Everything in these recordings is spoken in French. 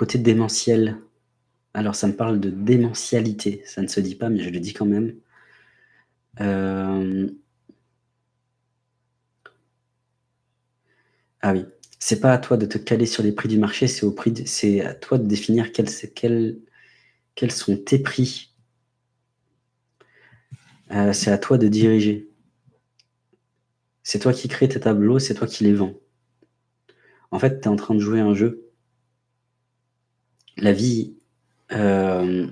côté démentiel. Alors, ça me parle de démentialité. Ça ne se dit pas, mais je le dis quand même. Euh, ah oui. C'est pas à toi de te caler sur les prix du marché, c'est au prix c'est à toi de définir quels, quels, quels sont tes prix. Euh, c'est à toi de diriger. C'est toi qui crée tes tableaux, c'est toi qui les vends. En fait, tu es en train de jouer un jeu. La vie euh,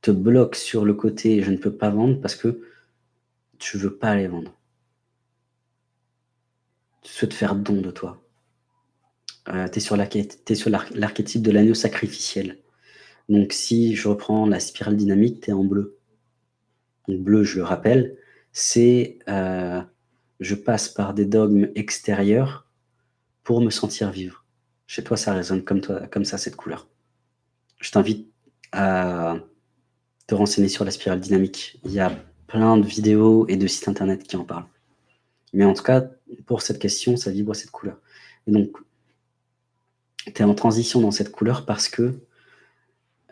te bloque sur le côté « je ne peux pas vendre » parce que tu veux pas les vendre. Tu souhaites faire don de toi. Euh, tu es sur l'archétype de l'agneau sacrificiel. Donc si je reprends la spirale dynamique, tu es en bleu. Donc bleu, je le rappelle, c'est euh, je passe par des dogmes extérieurs pour me sentir vivre. Chez toi, ça résonne comme, toi, comme ça, cette couleur. Je t'invite à te renseigner sur la spirale dynamique. Il y a plein de vidéos et de sites internet qui en parlent. Mais en tout cas, pour cette question, ça vibre cette couleur. Et donc, tu es en transition dans cette couleur parce que...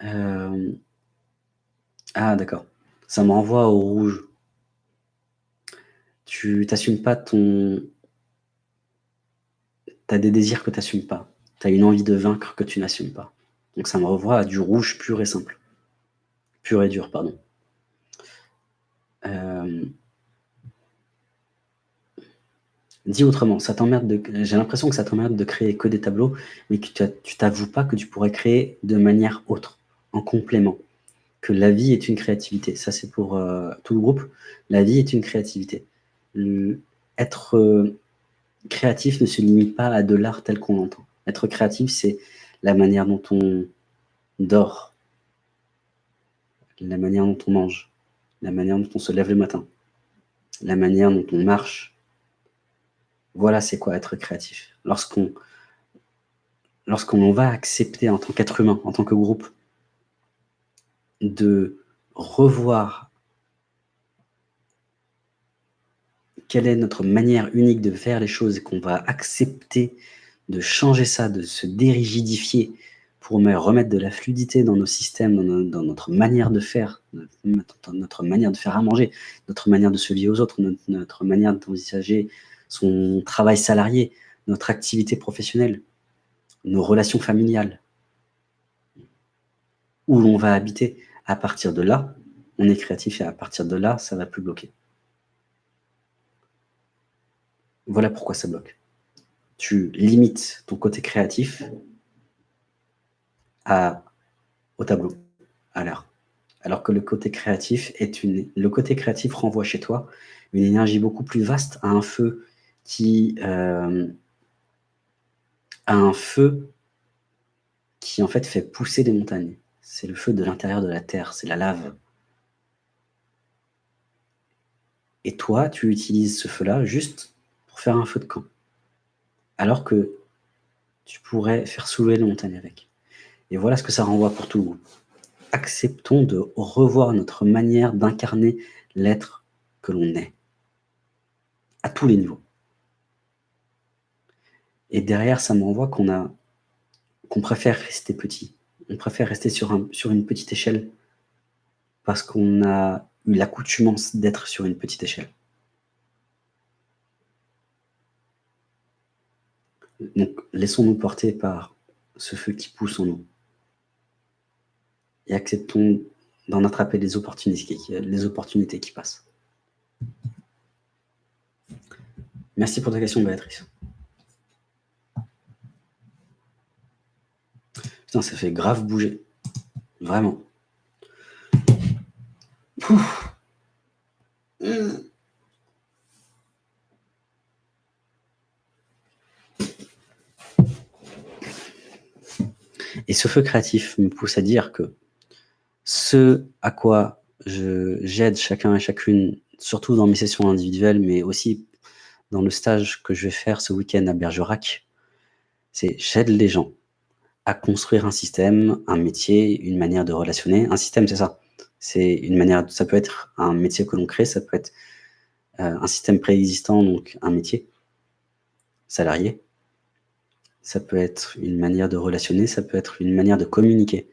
Euh, ah, d'accord. Ça me renvoie au rouge. Tu t'assumes pas ton... Tu as des désirs que tu n'assumes pas. Tu as une envie de vaincre que tu n'assumes pas. Donc ça me renvoie à du rouge pur et simple. Pur et dur, pardon. Euh, dis autrement, ça t'emmerde de... j'ai l'impression que ça t'emmerde de créer que des tableaux, mais que tu t'avoues pas que tu pourrais créer de manière autre, en complément. Que la vie est une créativité. Ça, c'est pour euh, tout le groupe. La vie est une créativité être euh, créatif ne se limite pas à de l'art tel qu'on l'entend. Être créatif, c'est la manière dont on dort, la manière dont on mange, la manière dont on se lève le matin, la manière dont on marche. Voilà c'est quoi être créatif. Lorsqu'on lorsqu'on va accepter en tant qu'être humain, en tant que groupe, de revoir quelle est notre manière unique de faire les choses qu'on va accepter de changer ça, de se dérigidifier pour remettre de la fluidité dans nos systèmes, dans, notre manière de faire, notre manière de faire à manger, notre manière de se lier aux autres, notre, manière d'envisager son travail salarié, notre activité professionnelle, nos relations familiales, où l'on va habiter. À partir de là, on est créatif et à partir de là, ça va plus bloquer. Voilà pourquoi ça bloque. Tu limites ton côté créatif à, au tableau, à l'art. Alors que le côté créatif est une, le côté créatif renvoie chez toi une énergie beaucoup plus vaste à un feu qui, euh, un feu qui en fait fait pousser des montagnes. C'est le feu de l'intérieur de la terre, c'est la lave. Et toi, tu utilises ce feu-là juste faire un feu de camp. Alors que tu pourrais faire soulever les montagnes avec. Et voilà ce que ça renvoie pour tout le monde. Acceptons de revoir notre manière d'incarner l'être que l'on est. À tous les niveaux. Et derrière, ça me renvoie qu'on a qu'on préfère rester petit. On préfère rester sur une petite échelle parce qu'on a eu l'accoutumance d'être sur une petite échelle. Donc, laissons-nous porter par ce feu qui pousse en nous. Et acceptons d'en attraper les opportunités, qui passent. Merci pour ta question, Béatrice. Putain, ça fait grave bouger. Vraiment. Et ce feu créatif me pousse à dire que ce à quoi j'aide chacun et chacune, surtout dans mes sessions individuelles, mais aussi dans le stage que je vais faire ce week-end à Bergerac, c'est j'aide les gens à construire un système, un métier, une manière de relationner. Un système, c'est ça. C'est une manière, ça peut être un métier que l'on crée, ça peut être euh, un système préexistant, donc un métier salarié, ça peut être une manière de relationner, ça peut être une manière de communiquer.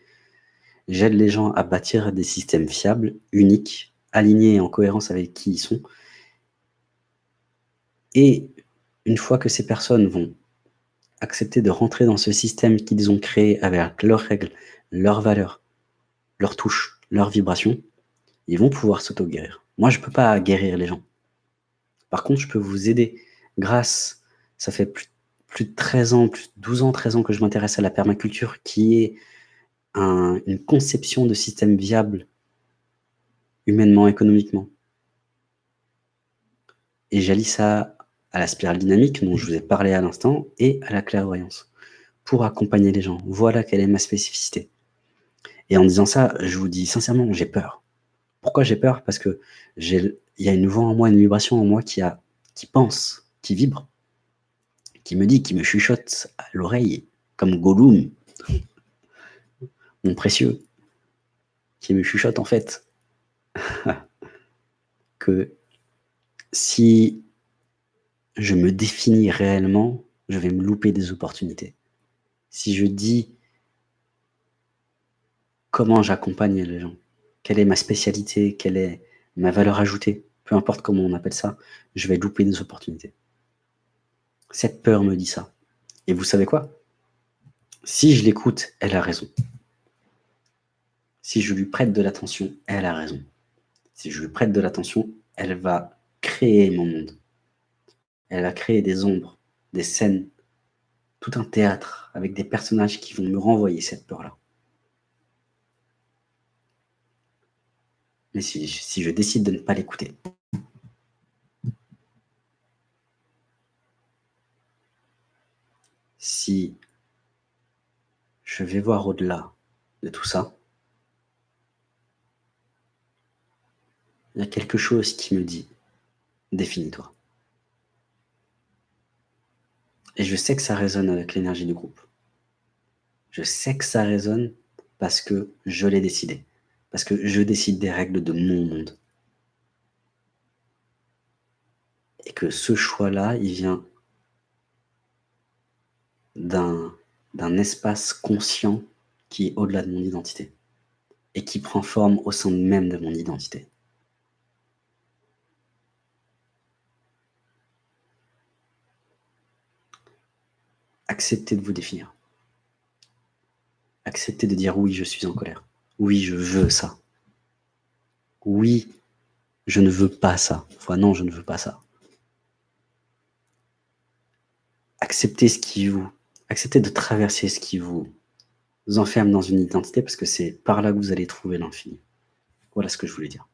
J'aide les gens à bâtir des systèmes fiables, uniques, alignés et en cohérence avec qui ils sont. Et une fois que ces personnes vont accepter de rentrer dans ce système qu'ils ont créé avec leurs règles, leurs valeurs, leurs touches, leurs vibrations, ils vont pouvoir s'auto-guérir. Moi, je ne peux pas guérir les gens. Par contre, je peux vous aider grâce, ça fait plus, plus de 13 ans, plus de 12 ans, 13 ans que je m'intéresse à la permaculture, qui est une conception de système viable humainement, économiquement. Et j'allie ça à la spirale dynamique dont je vous ai parlé à l'instant et à la clairvoyance pour accompagner les gens. Voilà quelle est ma spécificité. Et en disant ça, je vous dis sincèrement, j'ai peur. Pourquoi j'ai peur? Parce que il y a une voix en moi, une vibration en moi qui, pense, qui vibre, qui me dit, qui me chuchote à l'oreille, comme Gollum, mon précieux, qui me chuchote en fait que si je me définis réellement, je vais me louper des opportunités. Si je dis comment j'accompagne les gens, quelle est ma spécialité, quelle est ma valeur ajoutée, peu importe comment on appelle ça, je vais louper des opportunités. Cette peur me dit ça. Et vous savez quoi? Si je l'écoute, elle a raison. Si je lui prête de l'attention, elle a raison. Si je lui prête de l'attention, elle va créer mon monde. Elle va créer des ombres, des scènes, tout un théâtre avec des personnages qui vont me renvoyer cette peur-là. Mais si, si je décide de ne pas l'écouter, si je vais voir au-delà de tout ça, il y a quelque chose qui me dit « définis-toi ». Et je sais que ça résonne avec l'énergie du groupe. Je sais que ça résonne parce que je l'ai décidé. Parce que je décide des règles de mon monde. Et que ce choix-là, il vient d'un espace conscient qui est au-delà de mon identité et qui prend forme au sein même de mon identité. Acceptez de vous définir. Acceptez de dire oui, je suis en colère. Oui, je veux ça. Oui, je ne veux pas ça. Enfin, non, je ne veux pas ça. Acceptez ce qui vous... Acceptez de traverser ce qui vous enferme dans une identité parce que c'est par là que vous allez trouver l'infini. Voilà ce que je voulais dire.